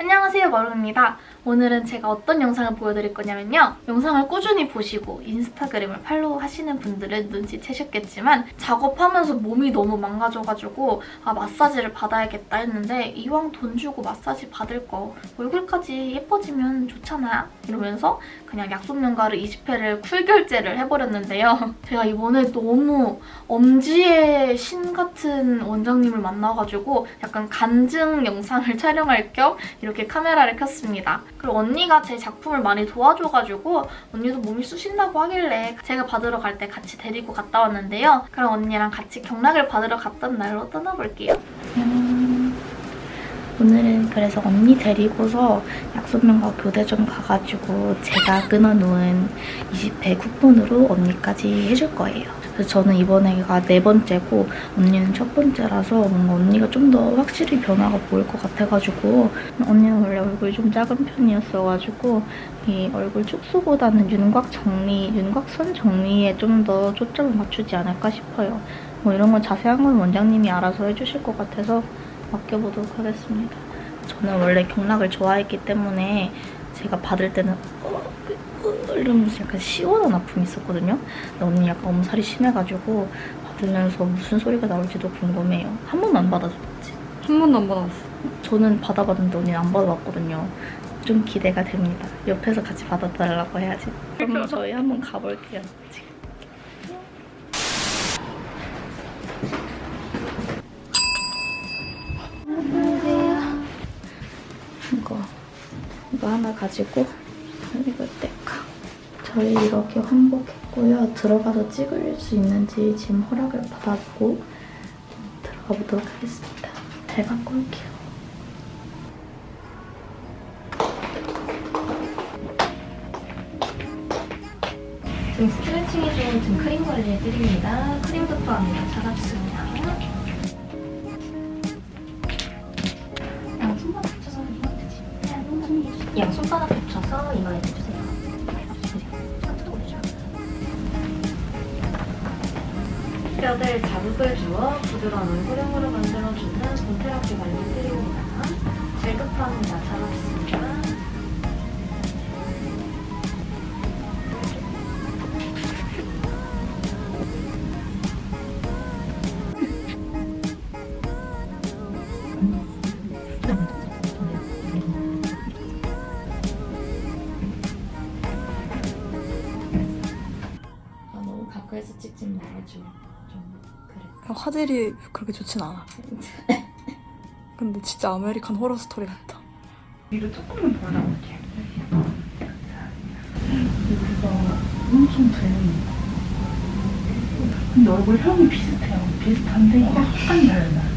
안녕하세요 마루입니다. 오늘은 제가 어떤 영상을 보여드릴 거냐면요. 영상을 꾸준히 보시고 인스타그램을 팔로우 하시는 분들은 눈치채셨겠지만 작업하면서 몸이 너무 망가져가지고 아 마사지를 받아야겠다 했는데 이왕 돈 주고 마사지 받을 거 얼굴까지 예뻐지면 좋잖아 이러면서 그냥 약손명가를 20회를 cool 결제를 해버렸는데요. 제가 이번에 너무 엄지의 신 같은 원장님을 만나가지고 약간 간증 영상을 촬영할 겸 이렇게 카메라를 켰습니다. 그리고 언니가 제 작품을 많이 도와줘가지고 언니도 몸이 쑤신다고 하길래 제가 받으러 갈 때 같이 데리고 갔다 왔는데요. 그럼 언니랑 같이 경락을 받으러 갔던 날로 떠나볼게요. 음, 오늘은 그래서 언니 데리고서 약속명과 교대점 가가지고 제가 끊어놓은 20회 쿠폰으로 언니까지 해줄 거예요. 그래서 저는 이번에가 네 번째고 언니는 첫 번째라서 뭔가 언니가 좀 더 확실히 변화가 보일 것 같아가지고 언니는 원래 얼굴이 좀 작은 편이었어가지고 이 얼굴 축소보다는 윤곽 정리, 윤곽선 정리에 좀 더 초점을 맞추지 않을까 싶어요. 뭐 이런 건 자세한 건 원장님이 알아서 해주실 것 같아서 맡겨보도록 하겠습니다. 저는 원래 경락을 좋아했기 때문에 제가 받을 때는 어, 어, 이러면서 약간 시원한 아픔이 있었거든요. 근데 언니 약간 엄살이 심해가지고 받으면서 무슨 소리가 나올지도 궁금해요. 한 번도 안 받아줬지. 한 번도 안 받아봤어. 저는 받아봤는데 언니는 안 받아봤거든요. 좀 기대가 됩니다. 옆에서 같이 받아달라고 해야지. 그럼 저희 한번 가볼게요. 지금. 이거 이거 하나 가지고 이거 뗄까. 저희 이렇게 환복했고요. 들어가서 찍을 수 있는지 지금 허락을 받았고 들어가 보도록 하겠습니다. 잘 갖고 올게요. 지금 스트레칭 해주는 등 크림 관리해드립니다. 크림부터 합니다. 차갑습니다. 양 손바닥 붙여서 이거 해주지. 양 손바닥 붙여서 이거 해주세요. 뼈들 자극을 주어 부드러운 얼굴형으로 만들어주는 본테라피 관리해드립니다. 질급합니다. 차갑습니다. 아, 너무 가까이서 찍지 말아줘. 화질이 그렇게 좋진 않아. 근데 진짜 아메리칸 호러 스토리 같다. 위로 조금만 더 나올게요. 여기가 엄청 들립니다. 근데 얼굴 형이 비슷해요. 비슷한데 약간 달라.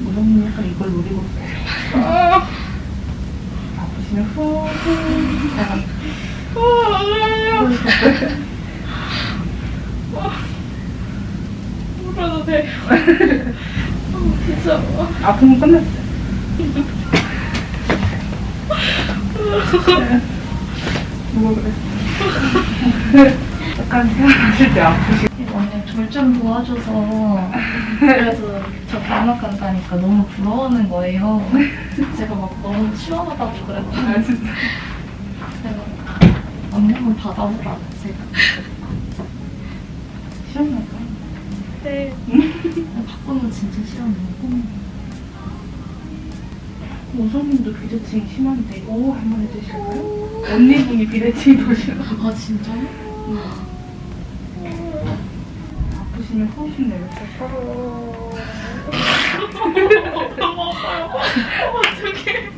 무섭니 약간 이걸 노리고. 아프시면 후. 울어도 돼. 진짜. 아픔은 끝났어요. 누가 그랬어? 약간 생각하실 때 아프시. 언니 절 좀 도와줘서 그래서 저 경락 간다니까 너무 부러워하는 거예요. 제가 막 너무 시원하다고 아 진짜. 제가 언니 한번 받아보라 제가 시원할까? 네 바꾸면 진짜 시원해요. 오성님도 비대칭 심한데 오 한번 해주실까요? 언니분이 비대칭이 더 심해. 아 진짜요? 아프시면 호흡 내려볼까요? 심한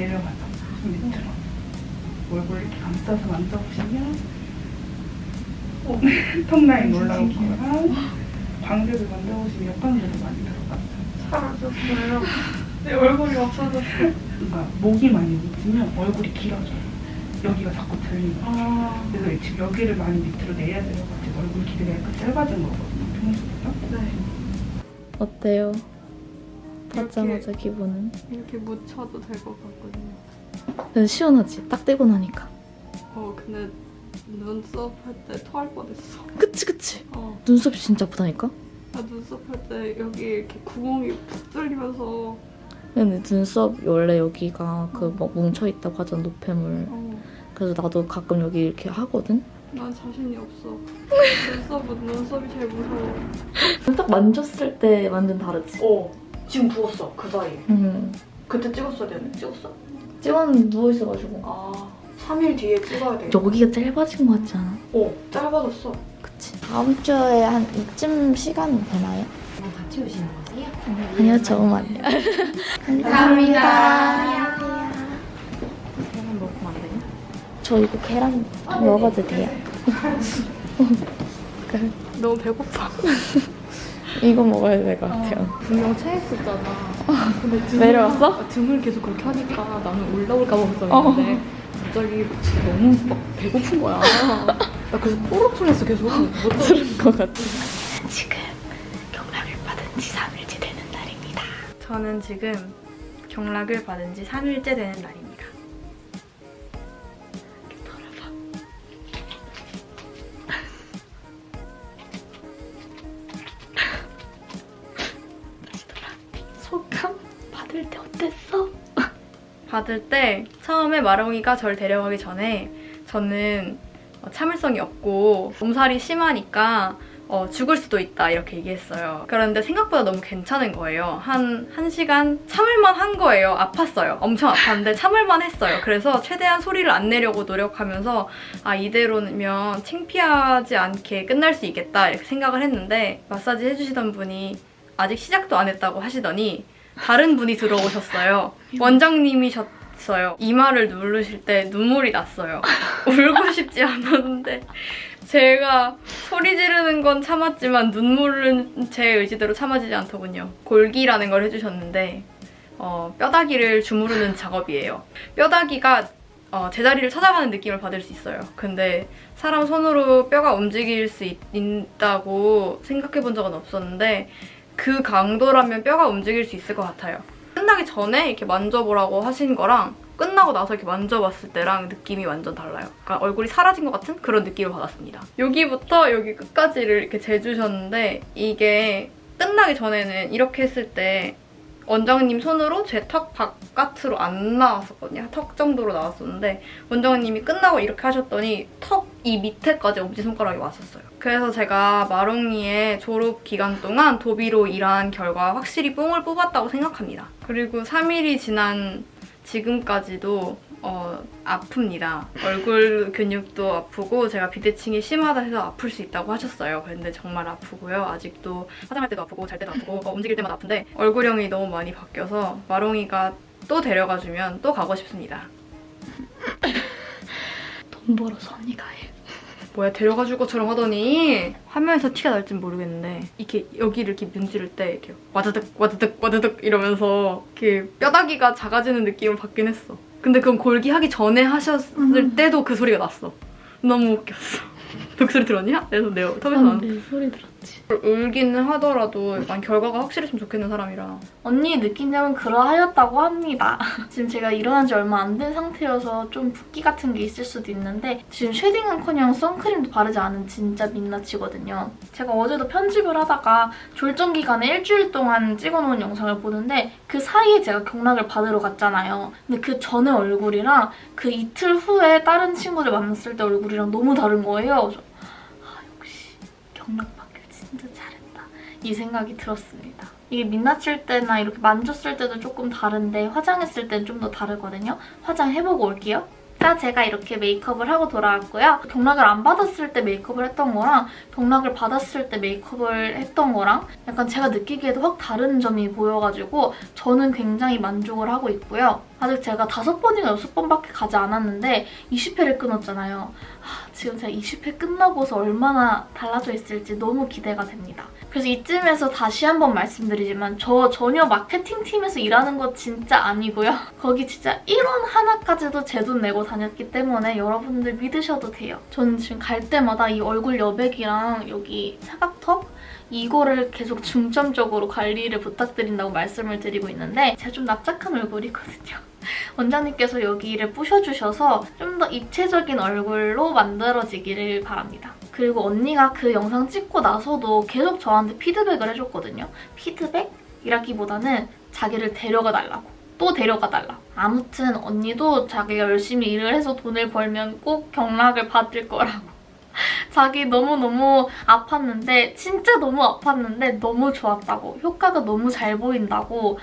내려가자. 밑으로 얼굴 이렇게 감싸서 만져보시면 어, 턱 라인 올라올 거랑 광대를 만져보시면 옆광대도 많이 들어갔어요. 사라졌어요. 내 얼굴이 없어졌어. 그러니까 목이 많이 밑이면 얼굴이 길어져요. 여기가 자꾸 들리는 거예요. 아, 그래서 지금 여기를 많이 밑으로 내야 돼가지고 얼굴 길이가 약간 짧아진 거거든요. 평소보다. 네. 어때요? 받자마자 기분은? 이렇게 묻혀도 될 것 같거든요. 시원하지? 딱 떼고 나니까. 어, 근데 눈썹 할 때 토할 뻔했어. 그치 그치. 어, 눈썹이 진짜 아프다니까? 나 눈썹 할 때 여기 이렇게 구멍이 푹 뚫리면서 근데 눈썹 원래 여기가 그 막 뭉쳐있다고 하잖아 노폐물. 어, 그래서 나도 가끔 여기 이렇게 하거든? 난 자신이 없어. 눈썹은 눈썹이 제일 무서워. 딱 만졌을 때 완전 다르지? 어, 지금 부었어 그 사이에. 응. 그때 찍었어야 되는데 찍었어? 찍었는데 누워있어가지고. 아, 3일 뒤에 찍어야 돼. 여기가 짧아진 것 같지 않아? 어, 짧아졌어. 그치. 다음 주에 한 이쯤 시간 되나요? 같이 오시는 거세요? 아니요, 저만요. 감사합니다. 계란 먹으면 안 되냐? 저 이거 계란 먹어도 돼요? 너무 배고파. 이거 먹어야 될 것 같아요. 분명 체했었잖아. 근데 등을, 내려왔어? 등을 계속 그렇게 하니까 나는 올라올까 봐 걱정했는데 갑자기 너무 막 배고픈 거야. 나 그래서 또르퉁했어 계속. 못 들은 것 같아. 지금 경락을 받은 지 3일째 되는 날입니다. 저는 지금 경락을 받은 지 3일째 되는 날입니다. 받을 때 처음에 마롱이가 절 데려가기 전에 저는 어, 참을성이 없고 몸살이 심하니까 어, 죽을 수도 있다 이렇게 얘기했어요. 그런데 생각보다 너무 괜찮은 거예요. 한, 한 시간 참을만 한 거예요. 아팠어요. 엄청 아팠는데 참을만 했어요. 그래서 최대한 소리를 안 내려고 노력하면서 아 이대로면 창피하지 않게 끝날 수 있겠다 이렇게 생각을 했는데 마사지 해주시던 분이 아직 시작도 안 했다고 하시더니 다른 분이 들어오셨어요. 원장님이셨어요. 이마를 누르실 때 눈물이 났어요. 울고 싶지 않았는데 제가 소리 지르는 건 참았지만 눈물은 제 의지대로 참아지지 않더군요. 골기라는 걸 해주셨는데 어, 뼈다귀를 주무르는 작업이에요. 뼈다귀가 어, 제자리를 찾아가는 느낌을 받을 수 있어요. 근데 사람 손으로 뼈가 움직일 수 있, 있다고 생각해 본 적은 없었는데 그 강도라면 뼈가 움직일 수 있을 것 같아요. 끝나기 전에 이렇게 만져보라고 하신 거랑 끝나고 나서 이렇게 만져봤을 때랑 느낌이 완전 달라요. 그러니까 얼굴이 사라진 것 같은 그런 느낌을 받았습니다. 여기부터 여기 끝까지를 이렇게 재주셨는데 이게 끝나기 전에는 이렇게 했을 때 원장님 손으로 제 턱 바깥으로 안 나왔었거든요. 턱 정도로 나왔었는데 원장님이 끝나고 이렇게 하셨더니 턱 이 밑에까지 엄지손가락이 왔었어요. 그래서 제가 마롱이의 졸업 기간 동안 도비로 일한 결과 확실히 뽕을 뽑았다고 생각합니다. 그리고 3일이 지난 지금까지도 어, 아픕니다. 얼굴 근육도 아프고 제가 비대칭이 심하다 해서 아플 수 있다고 하셨어요. 근데 정말 아프고요. 아직도 화장할 때도 아프고 잘 때도 아프고 어, 움직일 때마다 아픈데 얼굴형이 너무 많이 바뀌어서 마롱이가 또 데려가주면 또 가고 싶습니다. 돈 벌어서 언니가 해. 뭐야 데려가 줄 것처럼 하더니 화면에서 티가 날진 모르겠는데 이렇게 여기를 이렇게 문지를 때 이렇게 와드득 와드득 와드득 이러면서 이렇게 뼈다귀가 작아지는 느낌을 받긴 했어. 근데 그건 골기 하기 전에 하셨을 때도 그 소리가 났어. 너무 웃겼어. 뚝 소리 들었냐? 그래서 내 턱에서 나는 내 소리 들었지. 골기는 하더라도 약간 결과가 확실했으면 좋겠는 사람이라 언니 느낀 점은 그러하였다고 합니다. 지금 제가 일어난 지 얼마 안 된 상태여서 좀 붓기 같은 게 있을 수도 있는데 지금 쉐딩은커녕 선크림도 바르지 않은 진짜 민낯이거든요. 제가 어제도 편집을 하다가 졸전 기간에 일주일 동안 찍어놓은 영상을 보는데 그 사이에 제가 경락을 받으러 갔잖아요. 근데 그 전에 얼굴이랑 그 이틀 후에 다른 친구들 만났을 때 얼굴이랑 너무 다른 거예요. 아 역시 경락. 이 생각이 들었습니다. 이게 민낯일 때나 이렇게 만졌을 때도 조금 다른데 화장했을 때는 좀 더 다르거든요. 화장해보고 올게요. 자, 제가 이렇게 메이크업을 하고 돌아왔고요. 경락을 안 받았을 때 메이크업을 했던 거랑 경락을 받았을 때 메이크업을 했던 거랑 약간 제가 느끼기에도 확 다른 점이 보여가지고 저는 굉장히 만족을 하고 있고요. 아직 제가 다섯 번인가 여섯 번밖에 가지 않았는데 20회를 끊었잖아요. 하, 지금 제가 20회 끝나고서 얼마나 달라져 있을지 너무 기대가 됩니다. 그래서 이쯤에서 다시 한번 말씀드리지만 저 전혀 마케팅팀에서 일하는 거 진짜 아니고요. 거기 진짜 1원 하나까지도 제 돈 내고 다녔기 때문에 여러분들 믿으셔도 돼요. 저는 지금 갈 때마다 이 얼굴 여백이랑 여기 사각턱 이거를 계속 중점적으로 관리를 부탁드린다고 말씀을 드리고 있는데 제가 좀 납작한 얼굴이거든요. 원장님께서 여기를 부셔주셔서 좀 더 입체적인 얼굴로 만들어지기를 바랍니다. 그리고 언니가 그 영상 찍고 나서도 계속 저한테 피드백을 해줬거든요. 피드백이라기보다는 자기를 데려가 달라고. 또 데려가 달라. 아무튼 언니도 자기가 열심히 일을 해서 돈을 벌면 꼭 경락을 받을 거라고. 자기 너무너무 아팠는데 진짜 너무 아팠는데 너무 좋았다고 효과가 너무 잘 보인다고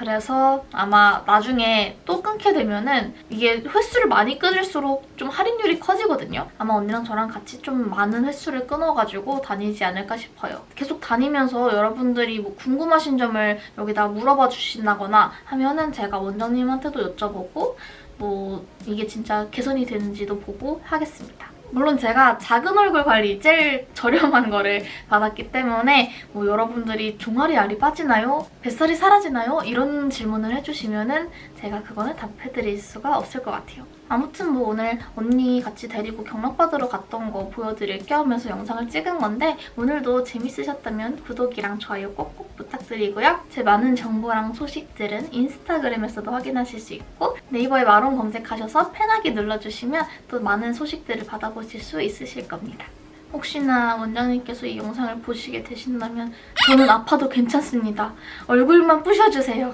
그래서 아마 나중에 또 끊게 되면은 이게 횟수를 많이 끊을수록 좀 할인율이 커지거든요. 아마 언니랑 저랑 같이 좀 많은 횟수를 끊어가지고 다니지 않을까 싶어요. 계속 다니면서 여러분들이 뭐 궁금하신 점을 여기다 물어봐 주신다거나 하면은 제가 원장님한테도 여쭤보고 뭐 이게 진짜 개선이 되는지도 보고 하겠습니다. 물론 제가 작은 얼굴 관리 제일 저렴한 거를 받았기 때문에 뭐 여러분들이 종아리 알이 빠지나요? 뱃살이 사라지나요? 이런 질문을 해주시면 은 제가 그거는 답해드릴 수가 없을 것 같아요. 아무튼 뭐 오늘 언니 같이 데리고 경락받으러 갔던 거 보여드릴 겸해서 영상을 찍은 건데 오늘도 재밌으셨다면 구독이랑 좋아요 꼭꼭 부탁드리고요. 제 많은 정보랑 소식들은 인스타그램에서도 확인하실 수 있고 네이버에 마론 검색하셔서 펜하기 눌러주시면 또 많은 소식들을 받아보실 수 있으실 겁니다. 혹시나 원장님께서 이 영상을 보시게 되신다면 저는 아파도 괜찮습니다. 얼굴만 부셔주세요.